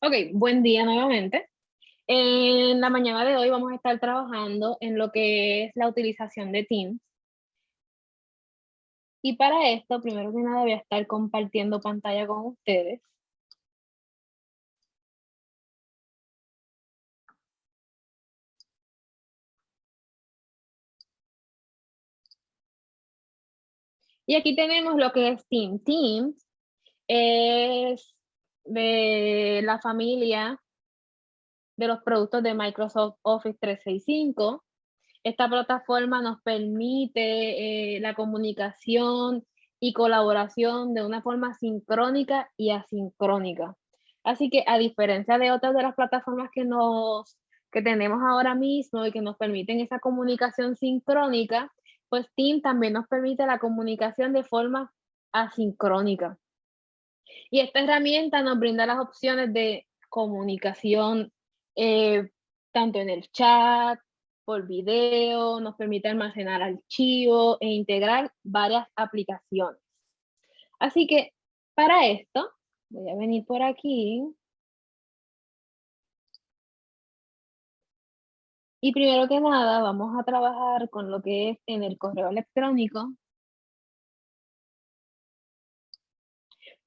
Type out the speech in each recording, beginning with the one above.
Ok, buen día nuevamente. En la mañana de hoy vamos a estar trabajando en lo que es la utilización de Teams. Y para esto, primero que nada, voy a estar compartiendo pantalla con ustedes. Y aquí tenemos lo que es Teams. Teams es de la familia de los productos de Microsoft Office 365. Esta plataforma nos permite eh, la comunicación y colaboración de una forma sincrónica y asincrónica. Así que a diferencia de otras de las plataformas que, nos, que tenemos ahora mismo y que nos permiten esa comunicación sincrónica, pues Team también nos permite la comunicación de forma asincrónica. Y esta herramienta nos brinda las opciones de comunicación eh, tanto en el chat, por video, nos permite almacenar archivos e integrar varias aplicaciones. Así que para esto, voy a venir por aquí. Y primero que nada, vamos a trabajar con lo que es en el correo electrónico.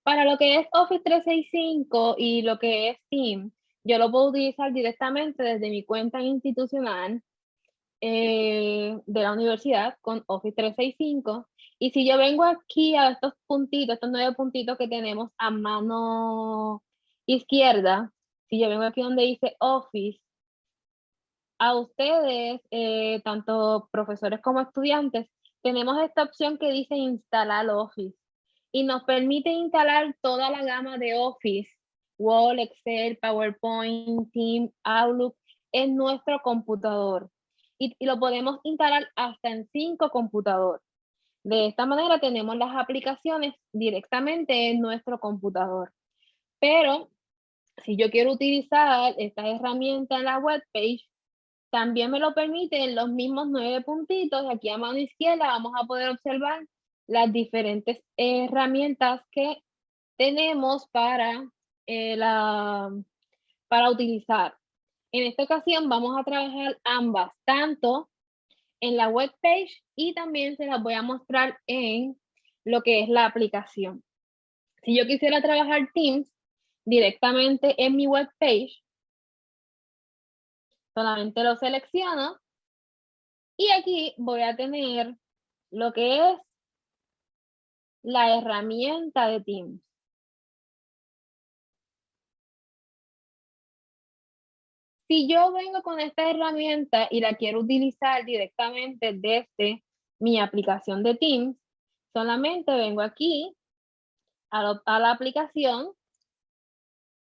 Para lo que es Office 365 y lo que es Team, yo lo puedo utilizar directamente desde mi cuenta institucional eh, de la universidad con Office 365. Y si yo vengo aquí a estos puntitos, estos nueve puntitos que tenemos a mano izquierda, si yo vengo aquí donde dice Office, a ustedes, eh, tanto profesores como estudiantes, tenemos esta opción que dice instalar Office y nos permite instalar toda la gama de Office, Word, Excel, PowerPoint, Team, Outlook en nuestro computador. Y, lo podemos instalar hasta en cinco computadores. De esta manera tenemos las aplicaciones directamente en nuestro computador. Pero si yo quiero utilizar esta herramienta en la web page, también me lo permite en los mismos nueve puntitos. Aquí a mano izquierda vamos a poder observar las diferentes herramientas que tenemos para, eh, la, para utilizar. En esta ocasión vamos a trabajar ambas, tanto en la web page y también se las voy a mostrar en lo que es la aplicación. Si yo quisiera trabajar Teams directamente en mi web page, solamente lo selecciono y aquí voy a tener lo que es la herramienta de Teams. Si yo vengo con esta herramienta y la quiero utilizar directamente desde mi aplicación de Teams, solamente vengo aquí a, la aplicación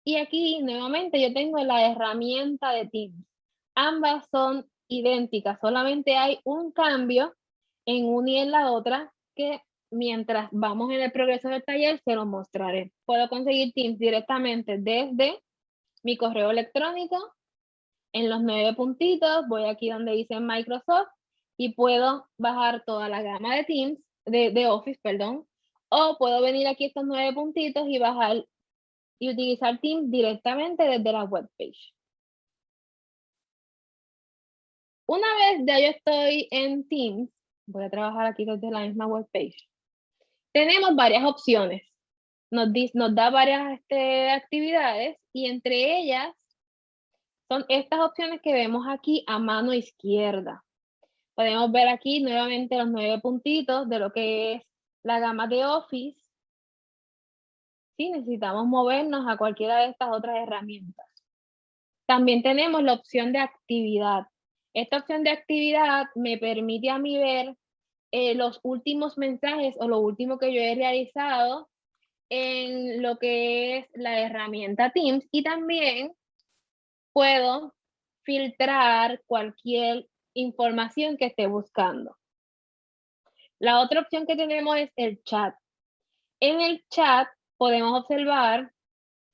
y aquí nuevamente yo tengo la herramienta de Teams. Ambas son idénticas, solamente hay un cambio en una y en la otra que mientras vamos en el progreso del taller, se lo mostraré. Puedo conseguir Teams directamente desde mi correo electrónico. En los nueve puntitos, voy aquí donde dice Microsoft y puedo bajar toda la gama de Teams, de, Office, perdón. O puedo venir aquí estos nueve puntitos y bajar y utilizar Teams directamente desde la web page. Una vez ya yo estoy en Teams, voy a trabajar aquí desde la misma web page tenemos varias opciones. Nos, nos da varias este, actividades y entre ellas son estas opciones que vemos aquí a mano izquierda. Podemos ver aquí nuevamente los nueve puntitos de lo que es la gama de Office. Si necesitamos movernos a cualquiera de estas otras herramientas. También tenemos la opción de actividad. Esta opción de actividad me permite a mí ver eh, los últimos mensajes o lo último que yo he realizado en lo que es la herramienta Teams y también puedo filtrar cualquier información que esté buscando. La otra opción que tenemos es el chat. En el chat podemos observar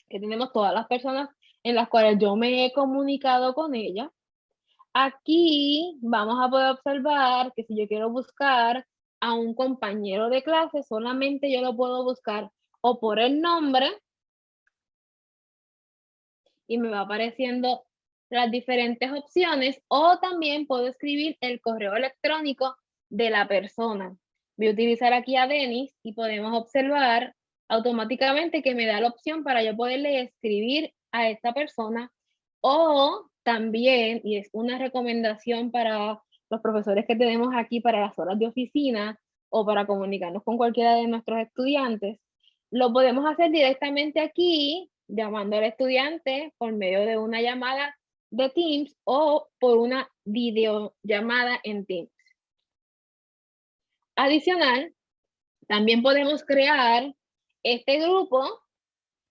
que tenemos todas las personas en las cuales yo me he comunicado con ella Aquí vamos a poder observar que si yo quiero buscar a un compañero de clase, solamente yo lo puedo buscar o por el nombre y me va apareciendo las diferentes opciones o también puedo escribir el correo electrónico de la persona. Voy a utilizar aquí a Denis y podemos observar automáticamente que me da la opción para yo poderle escribir a esta persona o también, y es una recomendación para los profesores que tenemos aquí para las horas de oficina o para comunicarnos con cualquiera de nuestros estudiantes, lo podemos hacer directamente aquí, llamando al estudiante por medio de una llamada de Teams o por una videollamada en Teams. Adicional, también podemos crear este grupo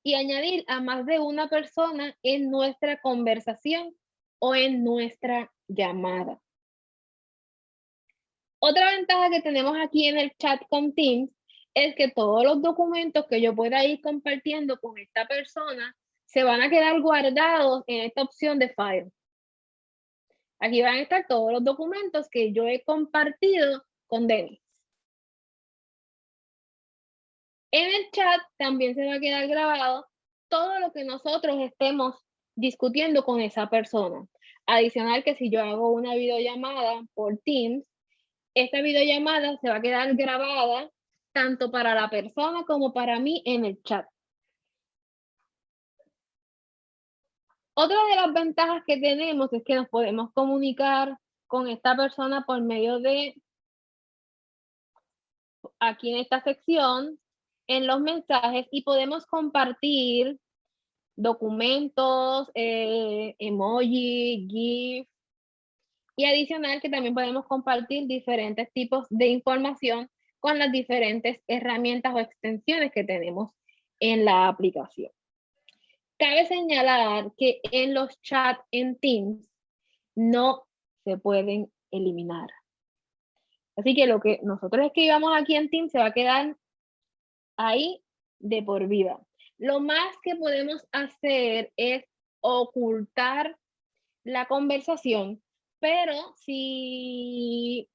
y añadir a más de una persona en nuestra conversación o en nuestra llamada. Otra ventaja que tenemos aquí en el chat con Teams es que todos los documentos que yo pueda ir compartiendo con esta persona se van a quedar guardados en esta opción de File. Aquí van a estar todos los documentos que yo he compartido con Denis. En el chat también se va a quedar grabado todo lo que nosotros estemos discutiendo con esa persona. Adicional que si yo hago una videollamada por Teams, esta videollamada se va a quedar grabada tanto para la persona como para mí en el chat. Otra de las ventajas que tenemos es que nos podemos comunicar con esta persona por medio de, aquí en esta sección, en los mensajes y podemos compartir documentos, eh, emoji, GIF, y adicional que también podemos compartir diferentes tipos de información con las diferentes herramientas o extensiones que tenemos en la aplicación. Cabe señalar que en los chats en Teams no se pueden eliminar. Así que lo que nosotros escribamos aquí en Teams se va a quedar ahí de por vida. Lo más que podemos hacer es ocultar la conversación, pero si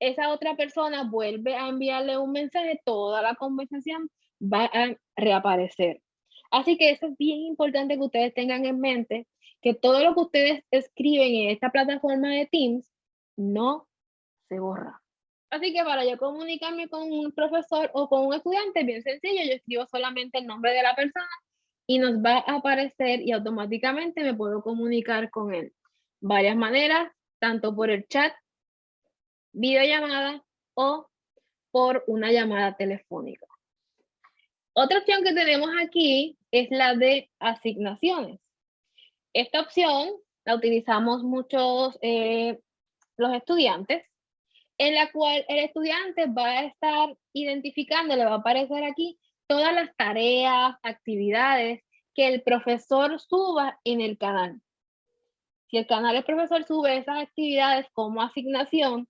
esa otra persona vuelve a enviarle un mensaje, toda la conversación va a reaparecer. Así que eso es bien importante que ustedes tengan en mente, que todo lo que ustedes escriben en esta plataforma de Teams no se borra. Así que para yo comunicarme con un profesor o con un estudiante, es bien sencillo, yo escribo solamente el nombre de la persona y nos va a aparecer y automáticamente me puedo comunicar con él. Varias maneras, tanto por el chat, videollamada o por una llamada telefónica. Otra opción que tenemos aquí es la de asignaciones. Esta opción la utilizamos muchos eh, los estudiantes, en la cual el estudiante va a estar identificando, le va a aparecer aquí todas las tareas, actividades que el profesor suba en el canal. Si el canal del profesor sube esas actividades como asignación,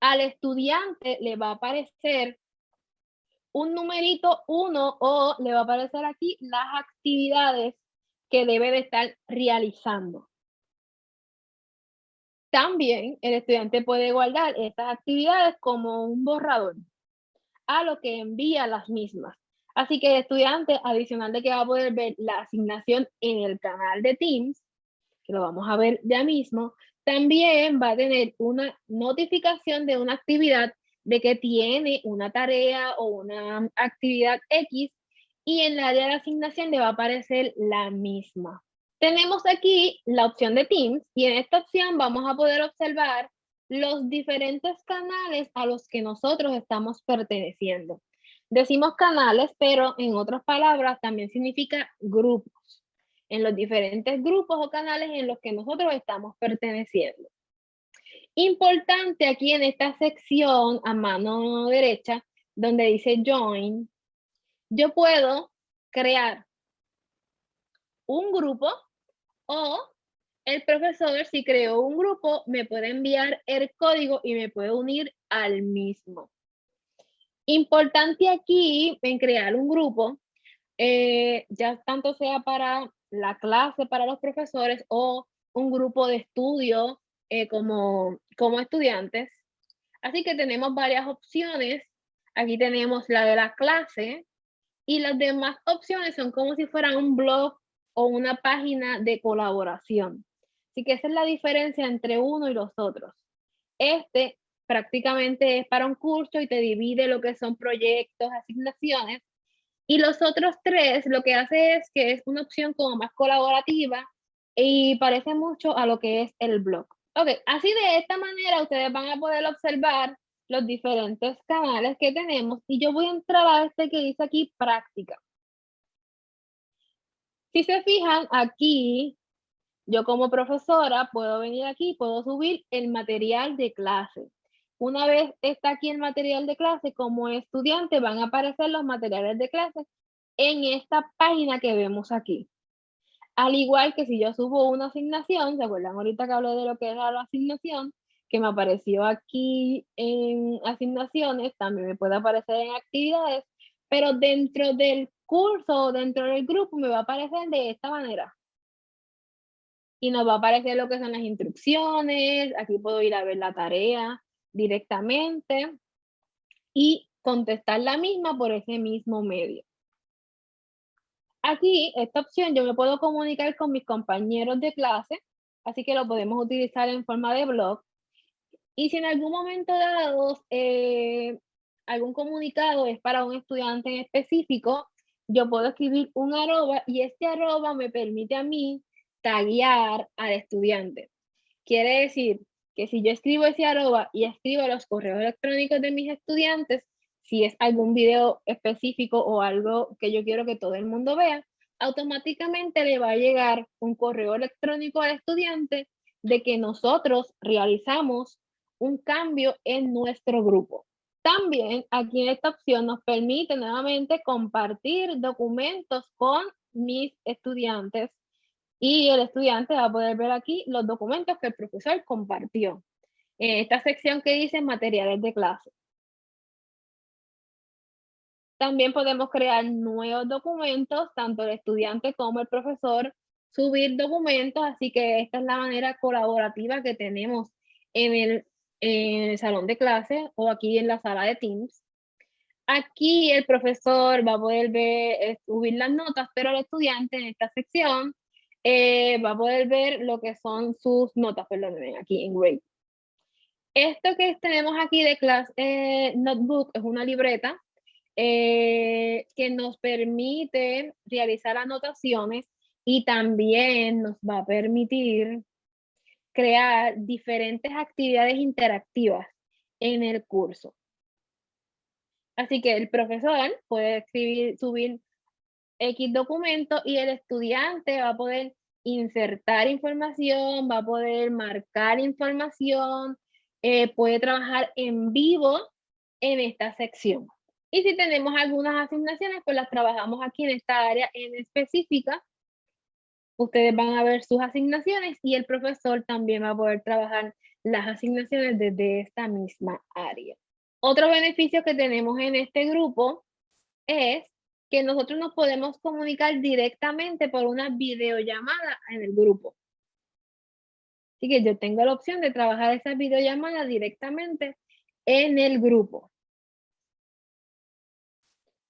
al estudiante le va a aparecer un numerito 1 o le va a aparecer aquí las actividades que debe de estar realizando. También el estudiante puede guardar estas actividades como un borrador a lo que envía las mismas. Así que el estudiante, adicional de que va a poder ver la asignación en el canal de Teams, que lo vamos a ver ya mismo, también va a tener una notificación de una actividad de que tiene una tarea o una actividad X y en la área de asignación le va a aparecer la misma. Tenemos aquí la opción de Teams y en esta opción vamos a poder observar los diferentes canales a los que nosotros estamos perteneciendo. Decimos canales, pero en otras palabras también significa grupos. En los diferentes grupos o canales en los que nosotros estamos perteneciendo. Importante aquí en esta sección a mano derecha, donde dice Join, yo puedo crear un grupo o el profesor, si creó un grupo, me puede enviar el código y me puede unir al mismo. Importante aquí en crear un grupo, eh, ya tanto sea para la clase, para los profesores o un grupo de estudio eh, como, como estudiantes. Así que tenemos varias opciones. Aquí tenemos la de la clase y las demás opciones son como si fueran un blog o una página de colaboración. Así que esa es la diferencia entre uno y los otros. Este prácticamente es para un curso y te divide lo que son proyectos, asignaciones. Y los otros tres lo que hace es que es una opción como más colaborativa y parece mucho a lo que es el blog. Ok, así de esta manera ustedes van a poder observar los diferentes canales que tenemos y yo voy a entrar a este que dice aquí práctica. Si se fijan aquí, yo como profesora puedo venir aquí, puedo subir el material de clase. Una vez está aquí el material de clase, como estudiante van a aparecer los materiales de clase en esta página que vemos aquí. Al igual que si yo subo una asignación, ¿se acuerdan ahorita que hablé de lo que era la asignación? Que me apareció aquí en asignaciones, también me puede aparecer en actividades, pero dentro del curso, dentro del grupo, me va a aparecer de esta manera. Y nos va a aparecer lo que son las instrucciones, aquí puedo ir a ver la tarea directamente y contestar la misma por ese mismo medio. Aquí, esta opción, yo me puedo comunicar con mis compañeros de clase, así que lo podemos utilizar en forma de blog. Y si en algún momento dado eh, algún comunicado es para un estudiante en específico, yo puedo escribir un arroba y este arroba me permite a mí taguear al estudiante. Quiere decir que si yo escribo ese arroba y escribo los correos electrónicos de mis estudiantes, si es algún video específico o algo que yo quiero que todo el mundo vea, automáticamente le va a llegar un correo electrónico al estudiante de que nosotros realizamos un cambio en nuestro grupo. También aquí en esta opción nos permite nuevamente compartir documentos con mis estudiantes y el estudiante va a poder ver aquí los documentos que el profesor compartió. En esta sección que dice materiales de clase. También podemos crear nuevos documentos, tanto el estudiante como el profesor, subir documentos, así que esta es la manera colaborativa que tenemos en el, en el salón de clase o aquí en la sala de Teams. Aquí el profesor va a poder ver, eh, subir las notas, pero el estudiante en esta sección eh, va a poder ver lo que son sus notas, perdónenme, aquí en Grade. Esto que tenemos aquí de Class eh, Notebook es una libreta eh, que nos permite realizar anotaciones y también nos va a permitir crear diferentes actividades interactivas en el curso. Así que el profesor puede escribir, subir X documento y el estudiante va a poder insertar información, va a poder marcar información, eh, puede trabajar en vivo en esta sección. Y si tenemos algunas asignaciones, pues las trabajamos aquí en esta área en específica. Ustedes van a ver sus asignaciones y el profesor también va a poder trabajar las asignaciones desde esta misma área. Otro beneficio que tenemos en este grupo es que nosotros nos podemos comunicar directamente por una videollamada en el grupo. Así que yo tengo la opción de trabajar esa videollamada directamente en el grupo.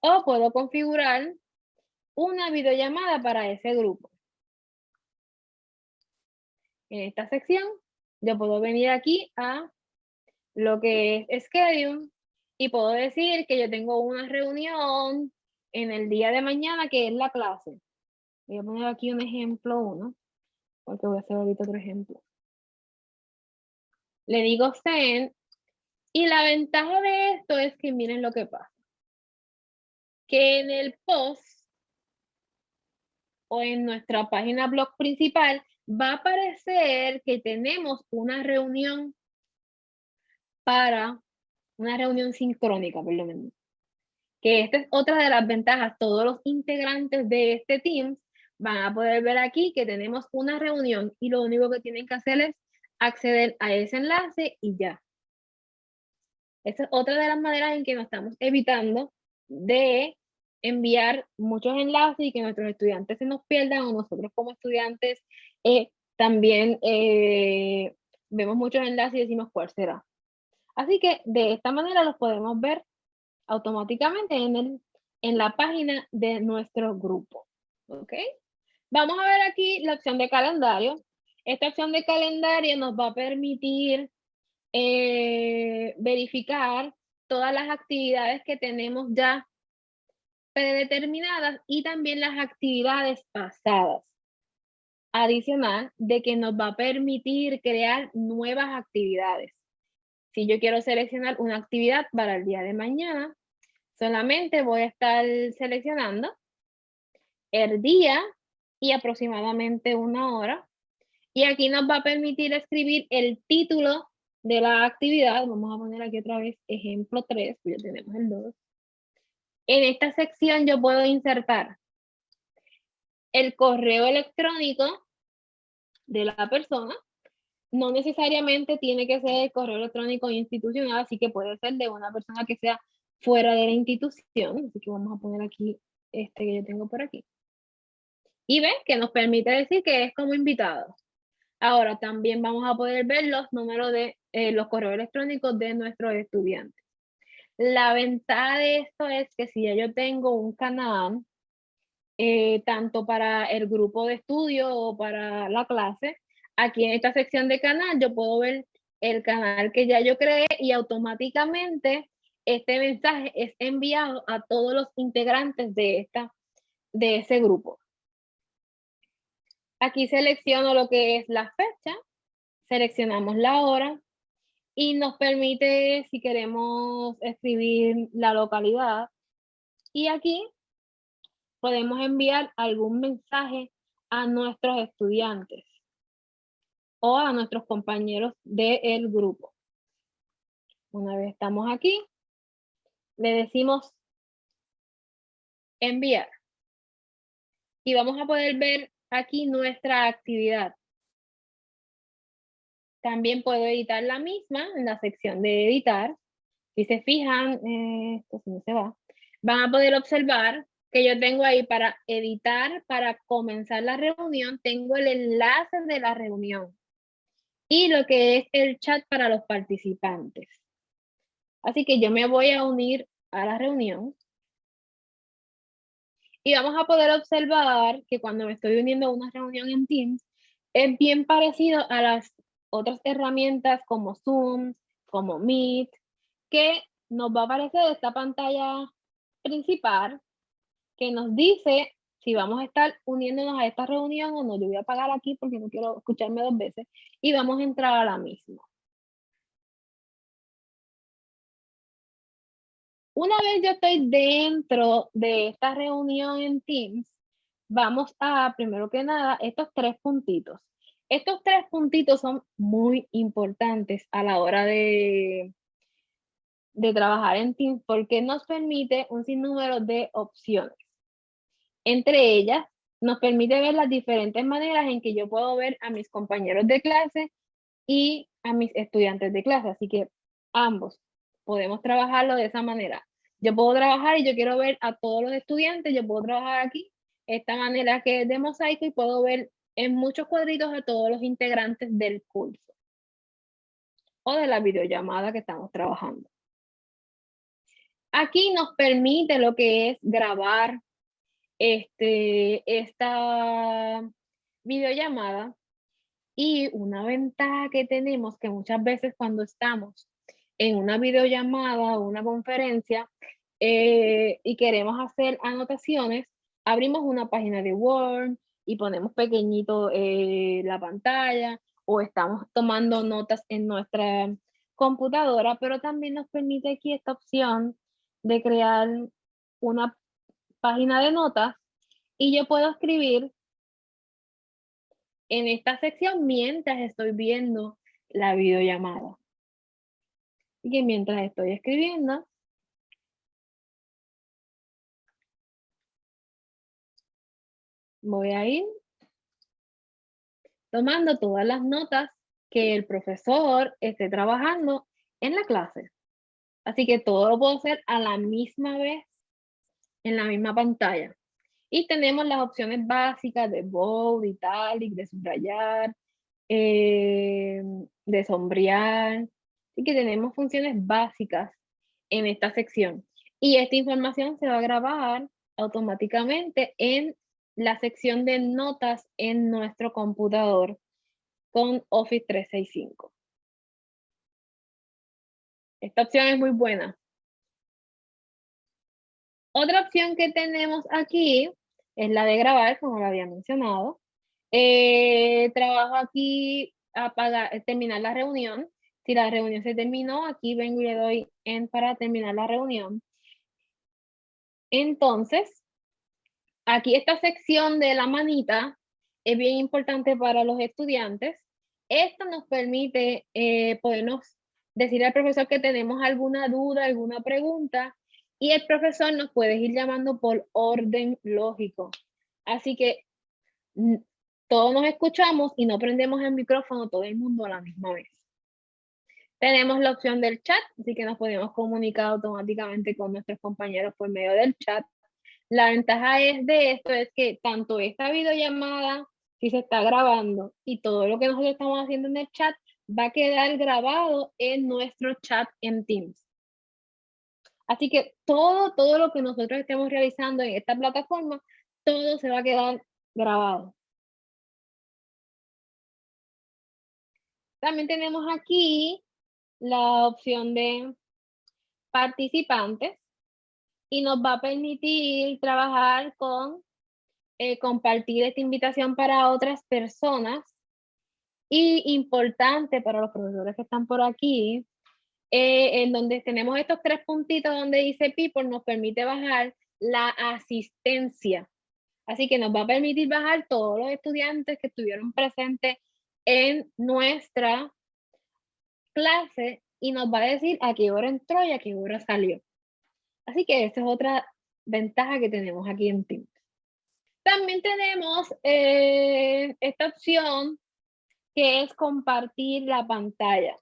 O puedo configurar una videollamada para ese grupo. En esta sección, yo puedo venir aquí a lo que es Schedule y puedo decir que yo tengo una reunión en el día de mañana que es la clase. Voy a poner aquí un ejemplo uno, porque voy a hacer ahorita otro ejemplo. Le digo send y la ventaja de esto es que miren lo que pasa que en el post o en nuestra página blog principal va a aparecer que tenemos una reunión para una reunión sincrónica, por lo menos. Que esta es otra de las ventajas. Todos los integrantes de este team van a poder ver aquí que tenemos una reunión y lo único que tienen que hacer es acceder a ese enlace y ya. Esta es otra de las maneras en que nos estamos evitando de enviar muchos enlaces y que nuestros estudiantes se nos pierdan o nosotros como estudiantes eh, también eh, vemos muchos enlaces y decimos cuál será. Así que de esta manera los podemos ver automáticamente en, el, en la página de nuestro grupo. ¿Ok? Vamos a ver aquí la opción de calendario. Esta opción de calendario nos va a permitir eh, verificar todas las actividades que tenemos ya predeterminadas y también las actividades pasadas. Adicional de que nos va a permitir crear nuevas actividades. Si yo quiero seleccionar una actividad para el día de mañana, solamente voy a estar seleccionando el día y aproximadamente una hora. Y aquí nos va a permitir escribir el título de la actividad. Vamos a poner aquí otra vez ejemplo 3, pues ya tenemos el 2. En esta sección yo puedo insertar el correo electrónico de la persona. No necesariamente tiene que ser el correo electrónico institucional, así que puede ser de una persona que sea fuera de la institución. Así que vamos a poner aquí este que yo tengo por aquí. Y ven que nos permite decir que es como invitado. Ahora también vamos a poder ver los números de eh, los correos electrónicos de nuestros estudiantes. La ventaja de esto es que si ya yo tengo un canal, eh, tanto para el grupo de estudio o para la clase, aquí en esta sección de canal yo puedo ver el canal que ya yo creé y automáticamente este mensaje es enviado a todos los integrantes de, esta, de ese grupo. Aquí selecciono lo que es la fecha, seleccionamos la hora y nos permite si queremos escribir la localidad. Y aquí podemos enviar algún mensaje a nuestros estudiantes o a nuestros compañeros del grupo. Una vez estamos aquí, le decimos enviar. Y vamos a poder ver aquí nuestra actividad. También puedo editar la misma en la sección de editar. Si se fijan, eh, esto no se va, van a poder observar que yo tengo ahí para editar, para comenzar la reunión, tengo el enlace de la reunión y lo que es el chat para los participantes. Así que yo me voy a unir a la reunión. Y vamos a poder observar que cuando me estoy uniendo a una reunión en Teams, es bien parecido a las otras herramientas como Zoom, como Meet, que nos va a aparecer esta pantalla principal que nos dice si vamos a estar uniéndonos a esta reunión o no. Yo voy a apagar aquí porque no quiero escucharme dos veces y vamos a entrar a la misma. Una vez yo estoy dentro de esta reunión en Teams, vamos a, primero que nada, estos tres puntitos. Estos tres puntitos son muy importantes a la hora de, de trabajar en Teams porque nos permite un sinnúmero de opciones. Entre ellas, nos permite ver las diferentes maneras en que yo puedo ver a mis compañeros de clase y a mis estudiantes de clase. Así que ambos podemos trabajarlo de esa manera. Yo puedo trabajar y yo quiero ver a todos los estudiantes, yo puedo trabajar aquí, esta manera que es de mosaico y puedo ver en muchos cuadritos a todos los integrantes del curso o de la videollamada que estamos trabajando. Aquí nos permite lo que es grabar este, esta videollamada y una ventaja que tenemos que muchas veces cuando estamos en una videollamada o una conferencia eh, y queremos hacer anotaciones, abrimos una página de Word y ponemos pequeñito eh, la pantalla o estamos tomando notas en nuestra computadora, pero también nos permite aquí esta opción de crear una página de notas y yo puedo escribir en esta sección mientras estoy viendo la videollamada. Y que mientras estoy escribiendo, voy a ir tomando todas las notas que el profesor esté trabajando en la clase. Así que todo lo puedo hacer a la misma vez en la misma pantalla. Y tenemos las opciones básicas de bold, italic, de subrayar, eh, de sombrear, Así que tenemos funciones básicas en esta sección. Y esta información se va a grabar automáticamente en la sección de notas en nuestro computador con Office 365. Esta opción es muy buena. Otra opción que tenemos aquí es la de grabar, como lo había mencionado. Eh, trabajo aquí a terminar la reunión. Si la reunión se terminó, aquí vengo y le doy en para terminar la reunión. Entonces, aquí esta sección de la manita es bien importante para los estudiantes. Esto nos permite eh, decir al profesor que tenemos alguna duda, alguna pregunta, y el profesor nos puede ir llamando por orden lógico. Así que todos nos escuchamos y no prendemos el micrófono todo el mundo a la misma vez. Tenemos la opción del chat, así que nos podemos comunicar automáticamente con nuestros compañeros por medio del chat. La ventaja es de esto es que tanto esta videollamada, si se está grabando, y todo lo que nosotros estamos haciendo en el chat, va a quedar grabado en nuestro chat en Teams. Así que todo, todo lo que nosotros estemos realizando en esta plataforma, todo se va a quedar grabado. También tenemos aquí la opción de participantes y nos va a permitir trabajar con eh, compartir esta invitación para otras personas y importante para los profesores que están por aquí, eh, en donde tenemos estos tres puntitos donde dice people, nos permite bajar la asistencia. Así que nos va a permitir bajar todos los estudiantes que estuvieron presentes en nuestra clase y nos va a decir a qué hora entró y a qué hora salió. Así que esa es otra ventaja que tenemos aquí en Teams. También tenemos eh, esta opción que es compartir la pantalla.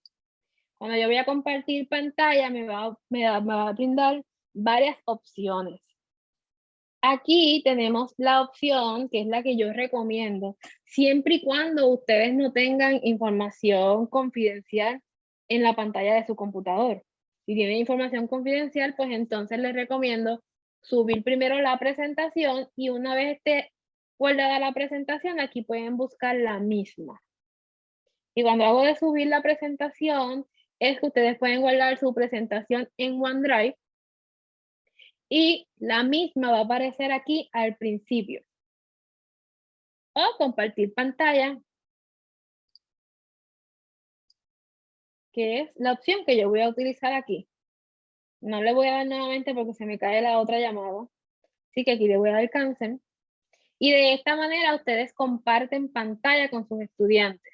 Cuando yo voy a compartir pantalla, me va, me va a brindar varias opciones. Aquí tenemos la opción, que es la que yo recomiendo, siempre y cuando ustedes no tengan información confidencial en la pantalla de su computador. Si tienen información confidencial, pues entonces les recomiendo subir primero la presentación y una vez esté guardada la presentación, aquí pueden buscar la misma. Y cuando hago de subir la presentación, es que ustedes pueden guardar su presentación en OneDrive y la misma va a aparecer aquí al principio. O compartir pantalla, que es la opción que yo voy a utilizar aquí. No le voy a dar nuevamente porque se me cae la otra llamada. Así que aquí le voy a dar cancel. Y de esta manera ustedes comparten pantalla con sus estudiantes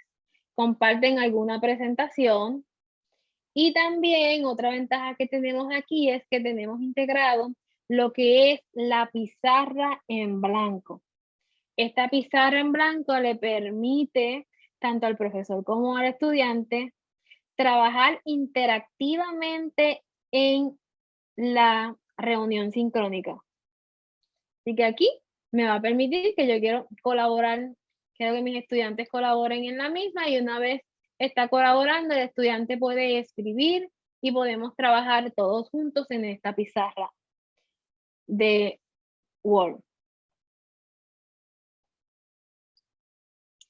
comparten alguna presentación. Y también otra ventaja que tenemos aquí es que tenemos integrado lo que es la pizarra en blanco. Esta pizarra en blanco le permite tanto al profesor como al estudiante trabajar interactivamente en la reunión sincrónica. Así que aquí me va a permitir que yo quiero colaborar Quiero que mis estudiantes colaboren en la misma y una vez está colaborando, el estudiante puede escribir y podemos trabajar todos juntos en esta pizarra de Word.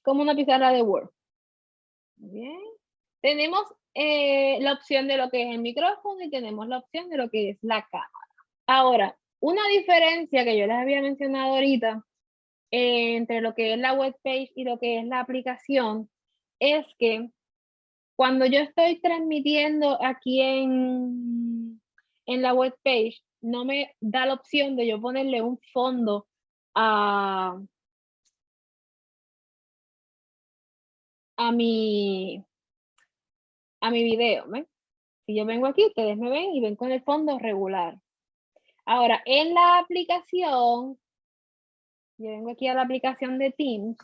Como una pizarra de Word. Bien. Tenemos eh, la opción de lo que es el micrófono y tenemos la opción de lo que es la cámara. Ahora, una diferencia que yo les había mencionado ahorita entre lo que es la web page y lo que es la aplicación es que cuando yo estoy transmitiendo aquí en, en la web page, no me da la opción de yo ponerle un fondo a, a mi a mi video. Si yo vengo aquí, ustedes me ven y ven con el fondo regular. Ahora, en la aplicación, yo vengo aquí a la aplicación de Teams,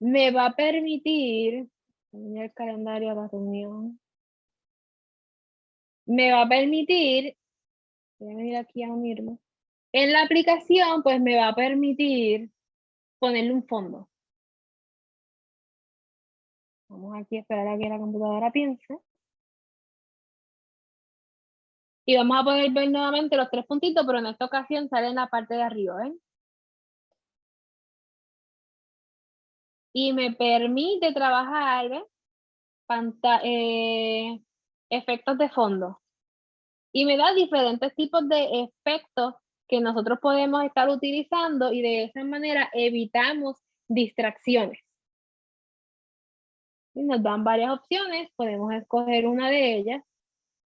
me va a permitir, el calendario de la reunión, me va a permitir, voy a venir aquí a unirme, en la aplicación pues me va a permitir ponerle un fondo. Vamos aquí a esperar a que la computadora piense. Y vamos a poder ver nuevamente los tres puntitos, pero en esta ocasión sale en la parte de arriba, ¿ven? Y me permite trabajar, eh, efectos de fondo. Y me da diferentes tipos de efectos que nosotros podemos estar utilizando y de esa manera evitamos distracciones. Y nos dan varias opciones, podemos escoger una de ellas,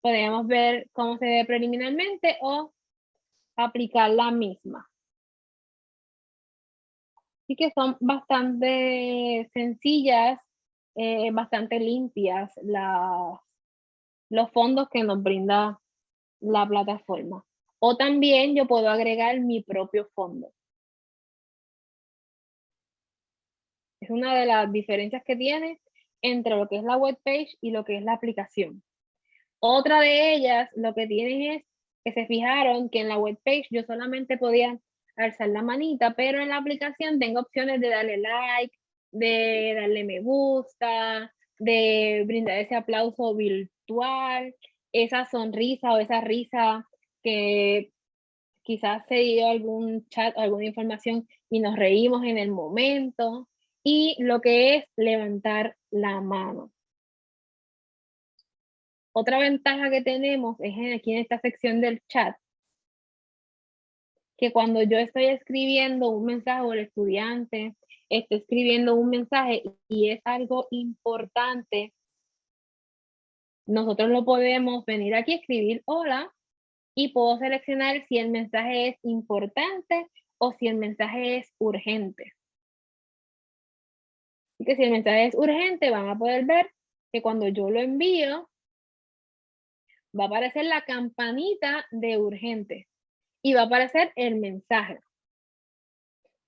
podemos ver cómo se ve preliminarmente o aplicar la misma. Así que son bastante sencillas, eh, bastante limpias los fondos que nos brinda la plataforma. O también yo puedo agregar mi propio fondo. Es una de las diferencias que tiene entre lo que es la web page y lo que es la aplicación. Otra de ellas, lo que tienen es que se fijaron que en la web page yo solamente podía alzar la manita, pero en la aplicación tengo opciones de darle like, de darle me gusta, de brindar ese aplauso virtual, esa sonrisa o esa risa que quizás se dio algún chat, alguna información y nos reímos en el momento, y lo que es levantar la mano. Otra ventaja que tenemos es aquí en esta sección del chat, que cuando yo estoy escribiendo un mensaje o el estudiante está escribiendo un mensaje y es algo importante, nosotros lo podemos venir aquí escribir hola y puedo seleccionar si el mensaje es importante o si el mensaje es urgente. Así que si el mensaje es urgente, van a poder ver que cuando yo lo envío, va a aparecer la campanita de urgente y va a aparecer el mensaje.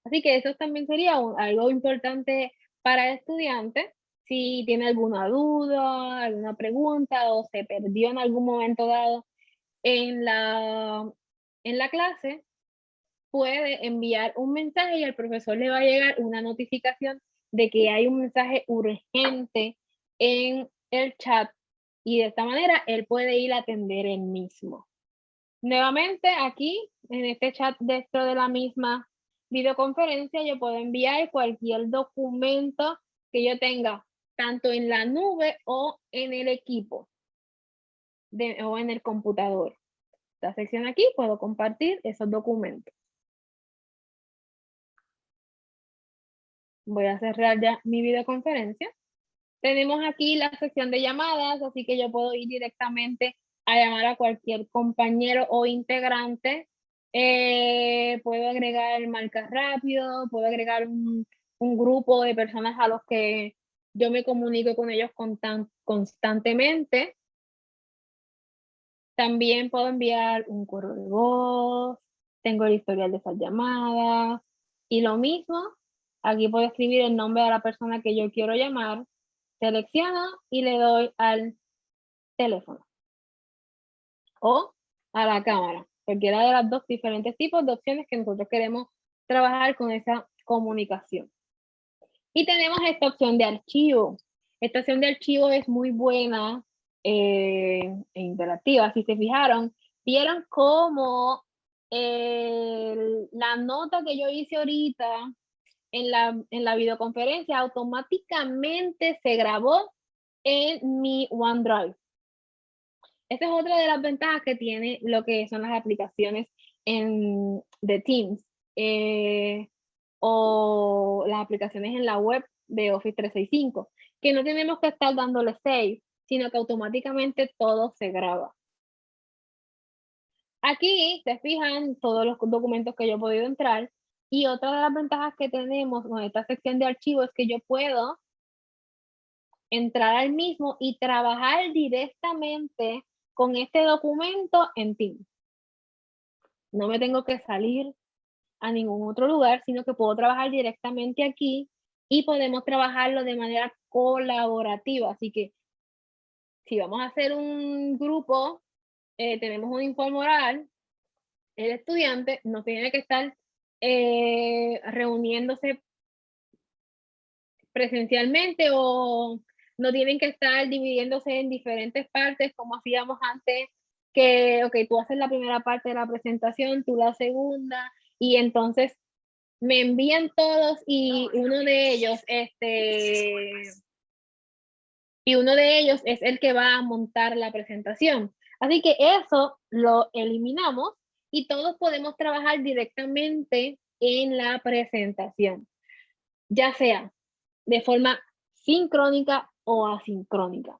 Así que eso también sería algo importante para el estudiante. Si tiene alguna duda, alguna pregunta o se perdió en algún momento dado en la, en la clase, puede enviar un mensaje y al profesor le va a llegar una notificación de que hay un mensaje urgente en el chat y de esta manera él puede ir a atender el mismo. Nuevamente aquí, en este chat dentro de la misma videoconferencia, yo puedo enviar cualquier documento que yo tenga, tanto en la nube o en el equipo o en el computador. Esta sección aquí puedo compartir esos documentos. Voy a cerrar ya mi videoconferencia. Tenemos aquí la sección de llamadas, así que yo puedo ir directamente a llamar a cualquier compañero o integrante. Eh, puedo agregar marcas rápido, puedo agregar un, grupo de personas a los que yo me comunico con ellos constantemente. También puedo enviar un correo de voz, tengo el historial de esas llamadas y lo mismo, aquí puedo escribir el nombre de la persona que yo quiero llamar, selecciono y le doy al teléfono o a la cámara, cualquiera de las dos diferentes tipos de opciones que nosotros queremos trabajar con esa comunicación. Y tenemos esta opción de archivo. Esta opción de archivo es muy buena eh, e interactiva. Si se fijaron, vieron cómo la nota que yo hice ahorita en la, en la videoconferencia automáticamente se grabó en mi OneDrive. Esta es otra de las ventajas que tiene lo que son las aplicaciones en, de Teams eh, o las aplicaciones en la web de Office 365, que no tenemos que estar dándole save, sino que automáticamente todo se graba. Aquí se fijan todos los documentos que yo he podido entrar y otra de las ventajas que tenemos con esta sección de archivos es que yo puedo entrar al mismo y trabajar directamente con este documento en Teams. No me tengo que salir a ningún otro lugar, sino que puedo trabajar directamente aquí y podemos trabajarlo de manera colaborativa. Así que si vamos a hacer un grupo, eh, tenemos un informe oral, el estudiante no tiene que estar eh, reuniéndose presencialmente o no tienen que estar dividiéndose en diferentes partes como hacíamos antes, que, ok, tú haces la primera parte de la presentación, tú la segunda, y entonces me envían todos y uno de ellos, este, y uno de ellos es el que va a montar la presentación. Así que eso lo eliminamos y todos podemos trabajar directamente en la presentación, ya sea de forma sincrónica o asincrónica.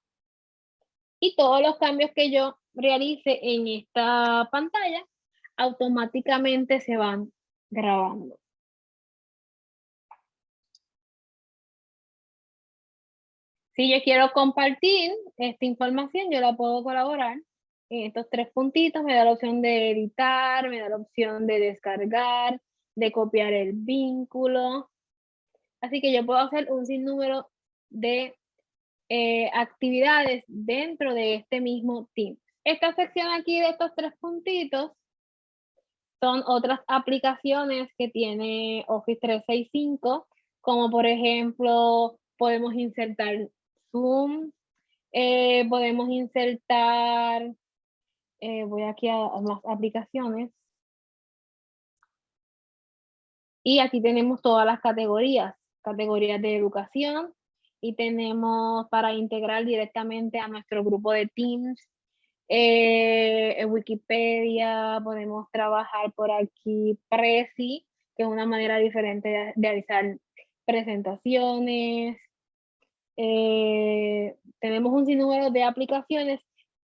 Y todos los cambios que yo realice en esta pantalla automáticamente se van grabando. Si yo quiero compartir esta información, yo la puedo colaborar en estos tres puntitos. Me da la opción de editar, me da la opción de descargar, de copiar el vínculo. Así que yo puedo hacer un sinnúmero de eh, actividades dentro de este mismo team. Esta sección aquí de estos tres puntitos son otras aplicaciones que tiene Office 365, como por ejemplo, podemos insertar Zoom, eh, podemos insertar, eh, voy aquí a, a las aplicaciones, y aquí tenemos todas las categorías, categorías de educación, y tenemos para integrar directamente a nuestro grupo de Teams, eh, Wikipedia, podemos trabajar por aquí Prezi, que es una manera diferente de, realizar presentaciones. Eh, tenemos un sinnúmero de aplicaciones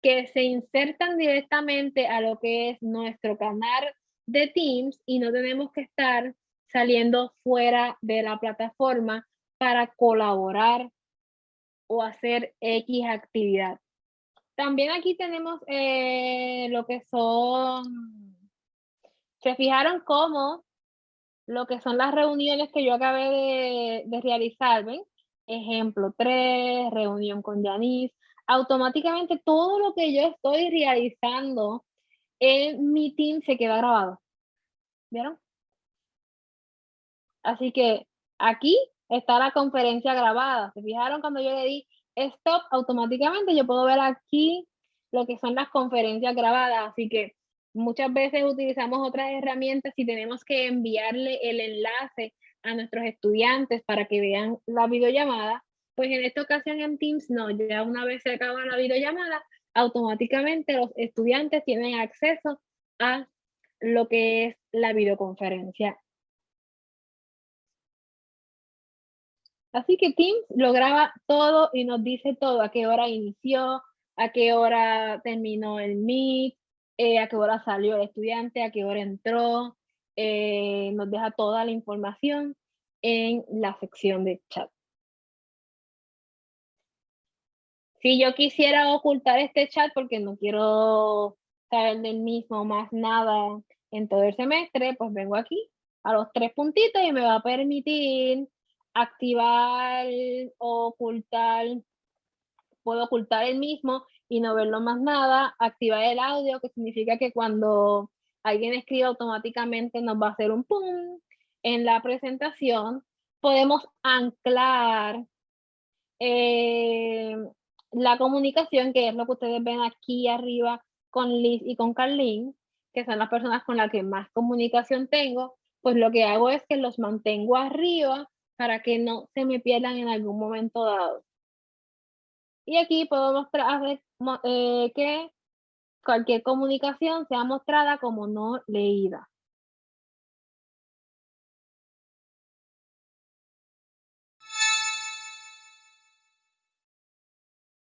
que se insertan directamente a lo que es nuestro canal de Teams y no tenemos que estar saliendo fuera de la plataforma para colaborar o hacer X actividad. También aquí tenemos eh, lo que son, se fijaron cómo lo que son las reuniones que yo acabé de, realizar, ¿ven? Ejemplo 3, reunión con Yanis. Automáticamente todo lo que yo estoy realizando en mi team se queda grabado. ¿Vieron? Así que aquí está la conferencia grabada. ¿Se fijaron cuando yo le di stop, automáticamente yo puedo ver aquí lo que son las conferencias grabadas, así que muchas veces utilizamos otras herramientas y tenemos que enviarle el enlace a nuestros estudiantes para que vean la videollamada, pues en esta ocasión en Teams no, ya una vez se acaba la videollamada, automáticamente los estudiantes tienen acceso a lo que es la videoconferencia Así que Teams lo graba todo y nos dice todo, a qué hora inició, a qué hora terminó el Meet, eh, a qué hora salió el estudiante, a qué hora entró, eh, nos deja toda la información en la sección de chat. Si yo quisiera ocultar este chat porque no quiero saber del mismo más nada en todo el semestre, pues vengo aquí a los tres puntitos y me va a permitir activar, ocultar, puedo ocultar el mismo y no verlo más nada, activar el audio, que significa que cuando alguien escribe automáticamente nos va a hacer un pum en la presentación. Podemos anclar eh, la comunicación, que es lo que ustedes ven aquí arriba con Liz y con Carlín, que son las personas con las que más comunicación tengo, pues lo que hago es que los mantengo arriba para que no se me pierdan en algún momento dado. Y aquí puedo mostrar eh, que cualquier comunicación sea mostrada como no leída.